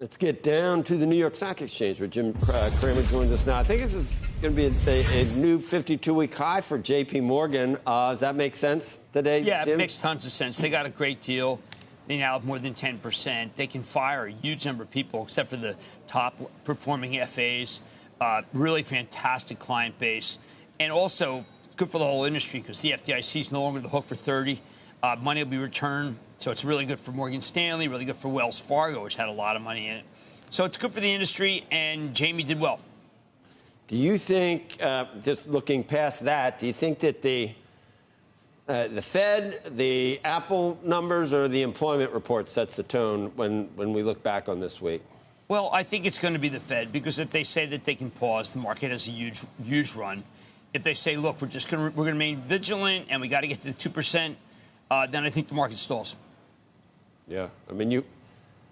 Let's get down to the New York Stock Exchange where Jim uh, Cramer joins us now. I think this is going to be a, a new 52-week high for J.P. Morgan. Uh, does that make sense today? Yeah, Jim? it makes tons of sense. They got a great deal. They now have more than 10%. They can fire a huge number of people, except for the top performing FAs. Uh, really fantastic client base. And also good for the whole industry because the FDIC is no longer the hook for 30. Uh, money will be returned so it's really good for Morgan Stanley, really good for Wells Fargo, which had a lot of money in it. So it's good for the industry, and Jamie did well. Do you think, uh, just looking past that, do you think that the uh, the Fed, the Apple numbers, or the employment report sets the tone when, when we look back on this week? Well, I think it's going to be the Fed because if they say that they can pause, the market has a huge, huge run. If they say, look, we're just going to we're going to remain vigilant and we got to get to the two percent, uh, then I think the market stalls. Yeah, I mean, you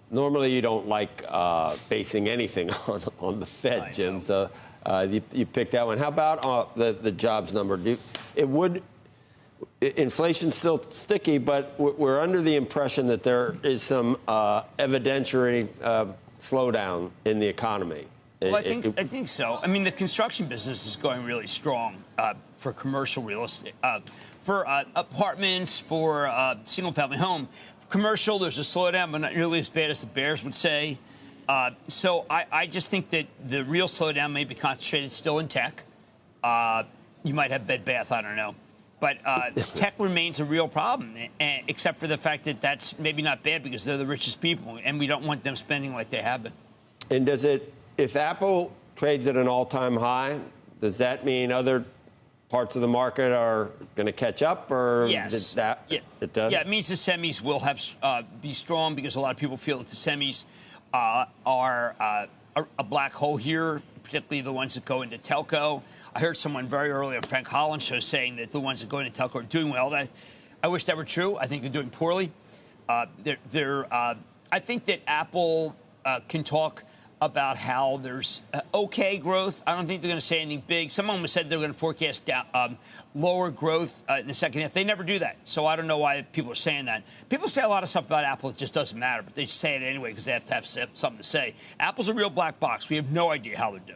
normally you don't like uh, basing anything on on the Fed, Jim. So uh, you, you picked that one. How about uh, the the jobs number? Do, it would inflation's still sticky, but we're under the impression that there is some uh, evidentiary uh, slowdown in the economy. Well, I think it, I think so. I mean, the construction business is going really strong uh, for commercial real estate, uh, for uh, apartments, for uh, single-family home commercial. There's a slowdown, but not nearly as bad as the Bears would say. Uh, so I, I, just think that the real slowdown may be concentrated still in tech. Uh, you might have Bed Bath, I don't know. But uh, tech remains a real problem, except for the fact that that's maybe not bad because they're the richest people, and we don't want them spending like they have been. And does it, if Apple trades at an all-time high, does that mean other parts of the market are going to catch up, or yes. that yeah. it does? Yeah, it means the semis will have uh, be strong because a lot of people feel that the semis uh, are uh, a black hole here, particularly the ones that go into telco. I heard someone very early on Frank Holland show saying that the ones that go into telco are doing well. That I wish that were true. I think they're doing poorly. Uh, they're, they're uh, I think that Apple uh, can talk about how there's uh, okay growth. I don't think they're going to say anything big. Someone said they're going to forecast down, um, lower growth uh, in the second half. They never do that. So I don't know why people are saying that. People say a lot of stuff about Apple. It just doesn't matter, but they say it anyway because they have to have something to say. Apple's a real black box. We have no idea how they do.